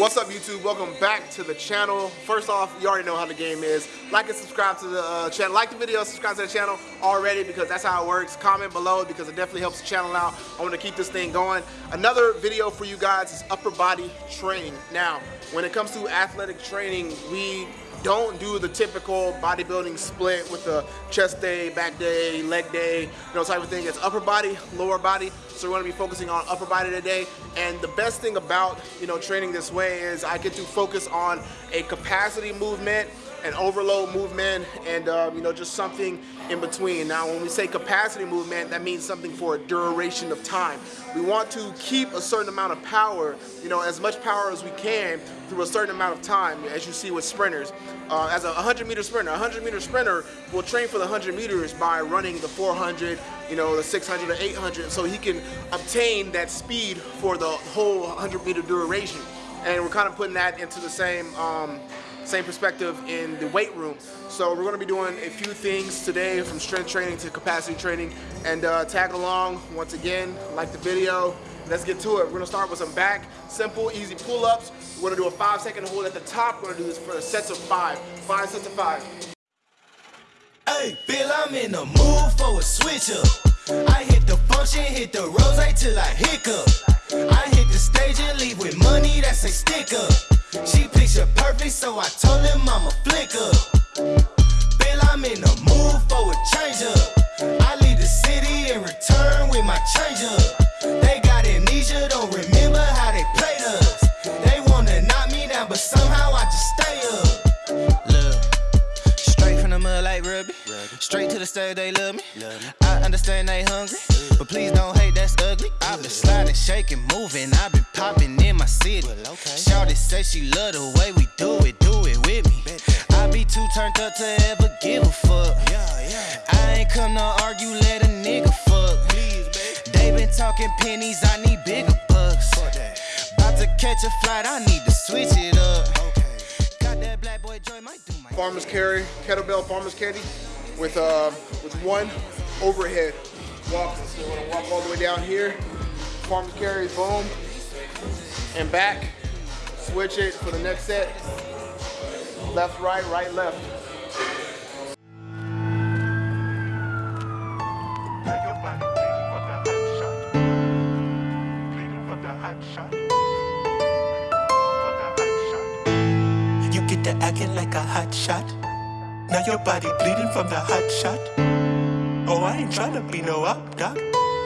What's up YouTube? Welcome back to the channel. First off, you already know how the game is. Like and subscribe to the uh, channel. Like the video, subscribe to the channel already because that's how it works. Comment below because it definitely helps the channel out. I want to keep this thing going. Another video for you guys is upper body training. Now, when it comes to athletic training, we don't do the typical bodybuilding split with the chest day, back day, leg day, you know, type of thing. It's upper body, lower body. So we're gonna be focusing on upper body today. And the best thing about, you know, training this way is I get to focus on a capacity movement an overload movement and um, you know just something in between. Now when we say capacity movement that means something for a duration of time. We want to keep a certain amount of power you know as much power as we can through a certain amount of time as you see with sprinters. Uh, as a 100 meter sprinter a 100 meter sprinter will train for the 100 meters by running the 400 you know the 600 or 800 so he can obtain that speed for the whole 100 meter duration. And we're kind of putting that into the same um, same perspective in the weight room. So we're gonna be doing a few things today from strength training to capacity training and uh, tag along once again, like the video. Let's get to it. We're gonna start with some back, simple, easy pull-ups. We're gonna do a five second hold at the top. We're gonna do this for sets of five, five sets of five. Hey, Bill, I'm in the mood for a switch up. I hit the function, hit the rose till I hiccup. I hit the stage and leave with money that's a sticker. She picture perfect, so I told him I'm a flicker. Bill, I'm in the mood for a change up. I leave the city and return with my change up. Straight to the stage, they love me. I understand they hungry, but please don't hate, that's ugly. I've been sliding, shaking, moving. I've been popping in my city. Shawty say she love the way we do it, do it with me. I be too turned up to ever give a fuck. Yeah, yeah. I ain't come to argue, let a nigga fuck. They been talking pennies, I need bigger bucks. About to catch a flight, I need to switch it up. Got that black boy joy, might do my farmer's carry, kettlebell farmer's carry with uh, with one overhead walk. So we're gonna walk all the way down here, farmer's carry, boom, and back. Switch it for the next set. Left, right, right, left. You get to acting like a hot shot. Now your body bleeding from the hot shot. Oh, I ain't tryna be no up, doc.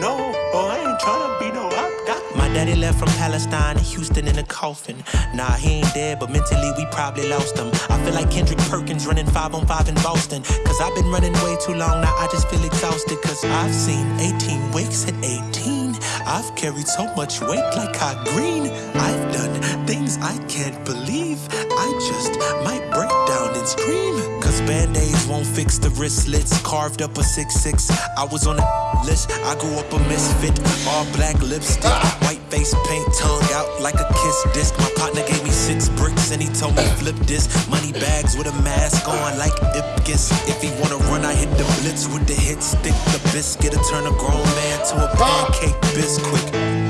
No, oh, I ain't tryna be no up, doc. My daddy left from Palestine to Houston in a coffin. Nah, he ain't dead, but mentally we probably lost him. I feel like Kendrick Perkins running five on five in Boston. Cause I've been running way too long, now I just feel exhausted. Cause I've seen 18 weeks at 18. I've carried so much weight like hot green. I've done things I can't believe. I just might break down and scream. Cause band-aids won't fix the wristlets. Carved up a 6-6. I was on a list. I grew up a misfit. All black lipstick. White face paint. Tongue out like a kiss disc. My partner gave me six bricks and he told me flip this. Money bags with a mask on like Ipkiss. If he wanna run, I hit the blitz with the hit stick. The biscuit to turn a grown man to a pancake biscuit.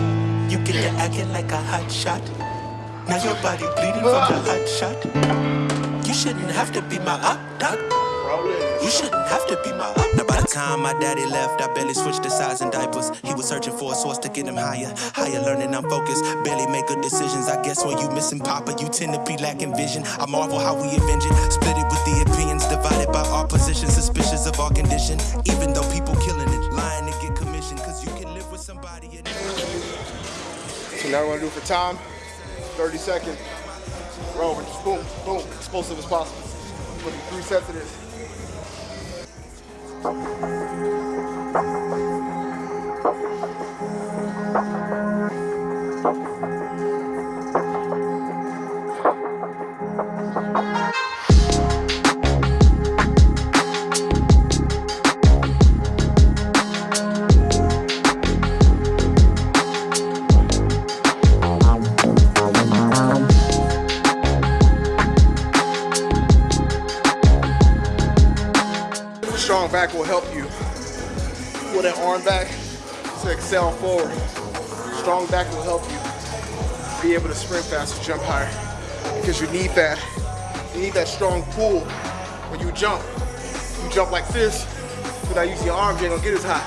You get to acting like a hot shot. Now your body bleeding from the hot shot. You shouldn't have to be my up, doc. You shouldn't have to be my up. Now by the time my daddy left, I barely switched the size and diapers. He was searching for a source to get him higher. Higher learning, I'm focused. Barely make good decisions. I guess when you missing Papa, you tend to be lacking vision. I marvel how we avenge it. Split it with the opinions divided by our positions. Suspicious of our condition. Even though people killing it, lying to get commission. Now we're gonna do for time. 30 seconds. Roll, we're just boom, boom, explosive as possible. Put three sets of this. Arm back to excel forward. Strong back will help you. be able to sprint faster, jump higher. Because you need that, you need that strong pull when you jump. You jump like this, without using your arms, you ain't gonna get as high.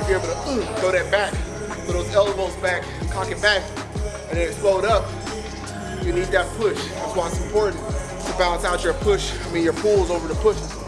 If you're able to uh, throw that back, throw those elbows back, cock it back, and then explode up, you need that push. That's why it's important to balance out your push, I mean your pulls over the pushes.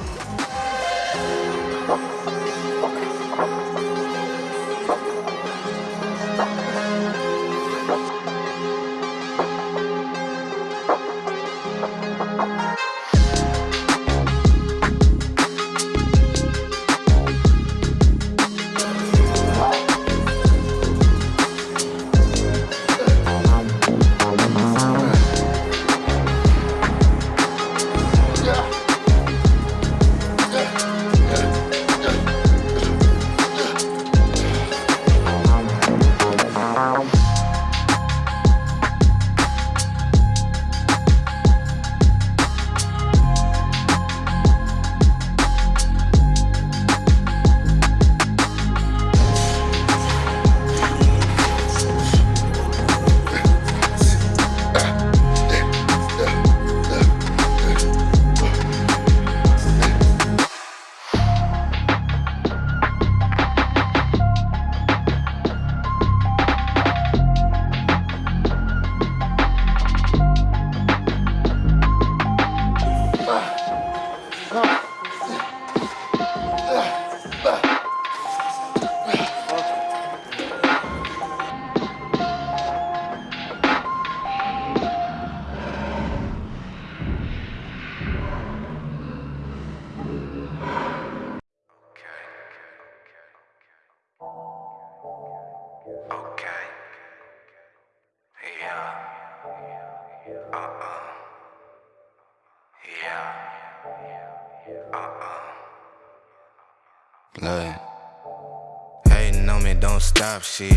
Uh-uh. Look. Hating on me, don't stop shit.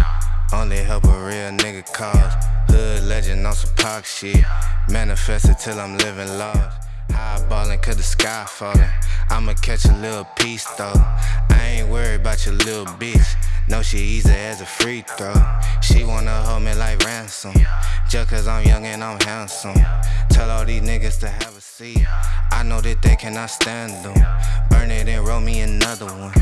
Only help a real nigga cause. Hood legend on some pop shit. Manifested till I'm living lost. High ballin' cause the sky fallin'. I'ma catch a little piece though. I ain't worried about your little bitch. No, she easy as a free throw. She wanna hold me like ransom. Just cause I'm young and I'm handsome. Tell all these niggas to have a seat. I know that they cannot stand them. Burn it and roll me another one.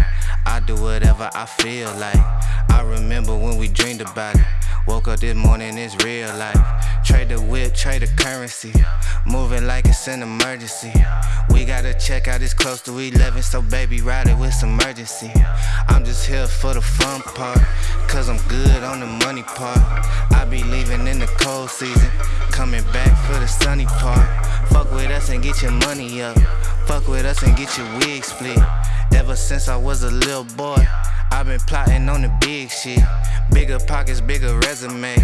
I do whatever I feel like. I remember when we dreamed about it. Woke up this morning, it's real life. Trade the whip, trade the currency. Moving like it's an emergency. We gotta check out, it's close to 11, so baby, ride it with some urgency. I'm just here for the fun part, cause I'm good on the money part. I be leaving in the cold season, coming back for the sunny part. Fuck with us and get your money up. Fuck with us and get your wig split. Ever since I was a little boy, I've been plotting on the big shit. Bigger pockets, bigger resume.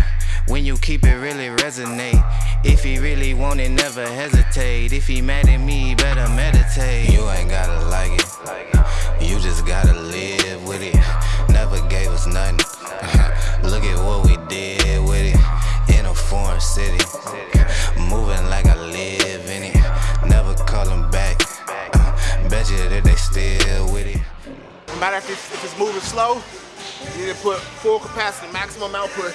When you keep it really resonate. If he really want it, never hesitate. If he mad at me, better meditate. You ain't gotta like it. You just gotta live with it. Never gave us nothing. Matter if it's, if it's moving slow, you need to put full capacity, maximum output.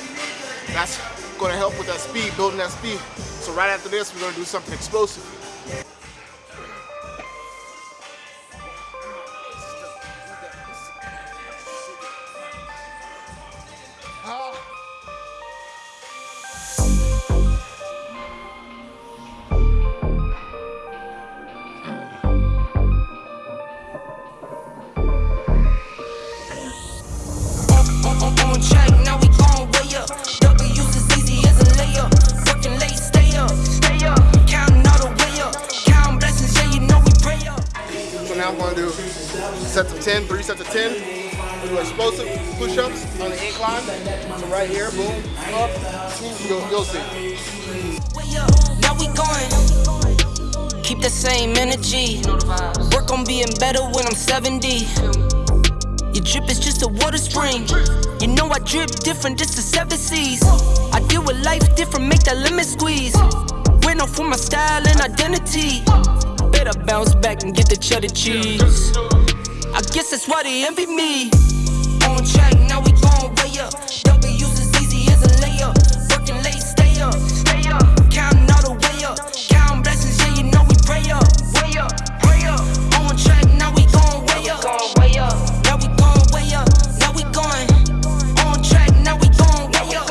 That's gonna help with that speed, building that speed. So right after this, we're gonna do something explosive. Now I'm gonna do sets of 10, three sets of 10. We do explosive push-ups on the incline. So right here, boom, up, you'll, you'll see. Now we going. Keep the same energy. Work on being better when I'm 70. Your drip is just a water spring. You know I drip different, just the seven seas. I deal with life different, make that limit squeeze. Went off for my style and identity bounce back and get the cheddar cheese. I guess that's why they envy me. On track, now we going way up. W's as a layup. Working late, stay up. Stay up. Counting all the way up. Count blessings, yeah, you know we pray up. Way up, pray up. On track, now we going way up. Way up. Now we going way up. Now we going. On track, now we going way up.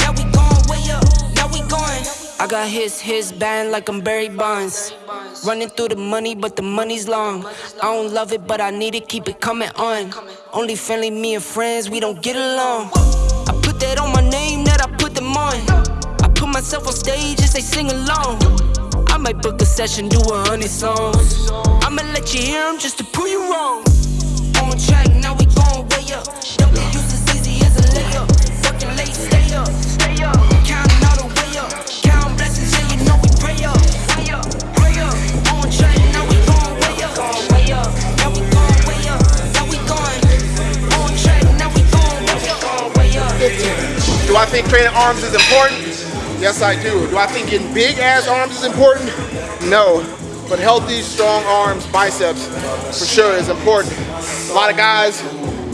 Now we going way up. Now we going. I got his, his band like I'm Barry Bonds. Running through the money, but the money's long. I don't love it, but I need it, keep it coming on. Only friendly, me and friends, we don't get along. I put that on my name, that I put them on. I put myself on stage and they sing along. I might book a session, do a hundred songs. I'ma let you hear them just to prove you wrong. Arms is important? Yes, I do. Do I think getting big ass arms is important? No. But healthy, strong arms, biceps, for sure is important. A lot of guys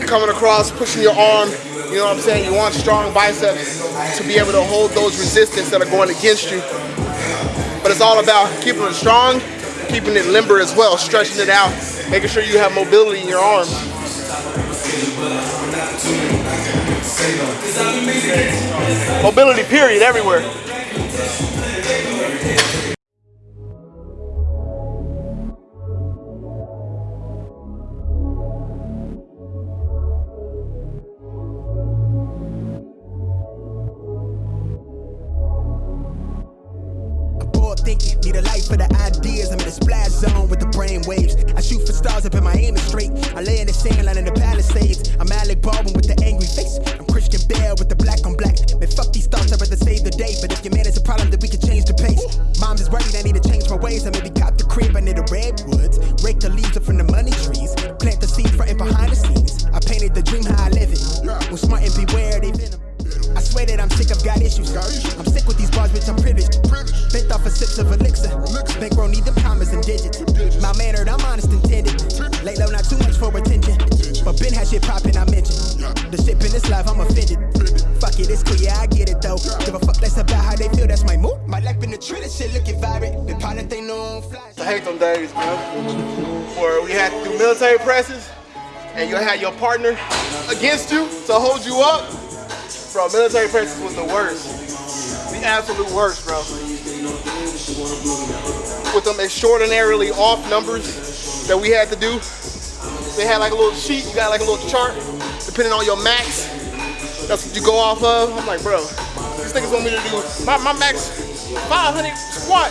coming across, pushing your arm, you know what I'm saying? You want strong biceps to be able to hold those resistance that are going against you. But it's all about keeping it strong, keeping it limber as well, stretching it out, making sure you have mobility in your arms. Mobility period everywhere. Need a light for the ideas. I'm in a splash zone with the brain waves. I shoot for stars up in my aim is straight. I lay in the sand line in the Palisades. I'm Alec Baldwin with the angry face. I'm Christian Bale with the black on black. Man, fuck these thoughts, I'd rather save the day. But if your man is a problem, then we can change the pace. Mom's is worried, I need to change my ways. I maybe got the crib, I need the redwoods. Rake the leaves up from the money trees. Plant the seeds front and behind the scenes. I painted the dream how I live it. When smart and beware, they venom. I swear that I'm sick, I've got issues. I'm sick with these bars, bitch, I'm privileged. Bent off a sips of elixir. Bankroll need them commas and digits. My mannered, I'm honest intended. Lay low, not too much for attention. But Ben has shit poppin', I mentioned. The shit in this life, I'm offended. Fuck it, it's clear, I get it though. Give a fuck less about how they feel, that's my mood. My life in the tree, this shit looking vibrant. The pilot they know on fly. I hate them days, man. Where we had to do military presses and you had your partner against you to hold you up. Bro, military presses was the worst. The absolute worst, bro. With them extraordinarily off numbers that we had to do. They had like a little sheet, you got like a little chart, depending on your max. That's what you go off of. I'm like, bro, these niggas want me to do, my, my max 500 squat.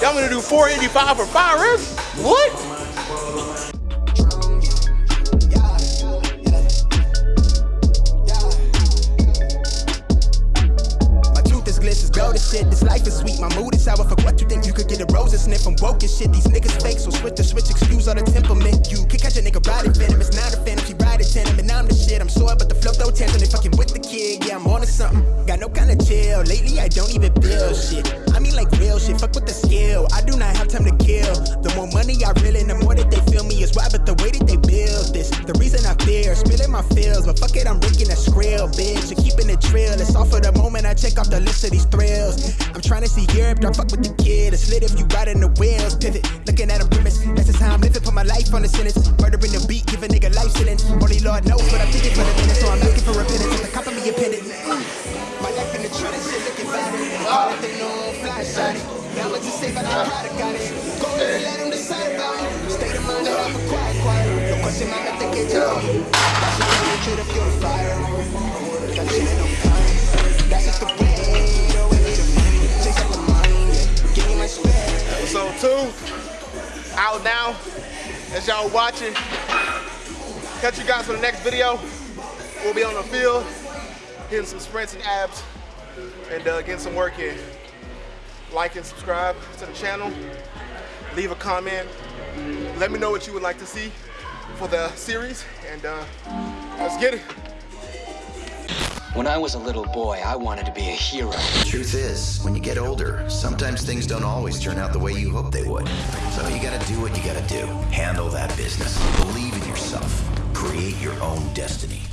Y'all to do 485 for five reps? What? Do not have time to kill. The more money I reel in, the more that they feel me is why, but the way that they build this. The reason I fear, spilling my feels, but fuck it, I'm raking a skrill, bitch. And keeping it trill. It's all for the moment I check off the list of these thrills. I'm trying to see Europe, I fuck with the kid. It's lit if you riding the wheels. Pivot, looking at a grimace. That's just how I'm living. Put my life on the sentence. Murdering the beat, give a nigga life sentence. Only Lord knows what I'm thinking for the minute, so I'm looking for repentance. At the cop of me a pendant. My life in the shit looking. Call it they know I'm fly shot Episode two, out now. As y'all watching, catch you guys for the next video. We'll be on the field, getting some sprints and abs, and uh, getting some work in. Like and subscribe to the channel. Leave a comment. Let me know what you would like to see for the series, and uh, let's get it. When I was a little boy, I wanted to be a hero. Truth is, when you get older, sometimes things don't always turn out the way you hope they would. So you gotta do what you gotta do. Handle that business. Believe in yourself. Create your own destiny.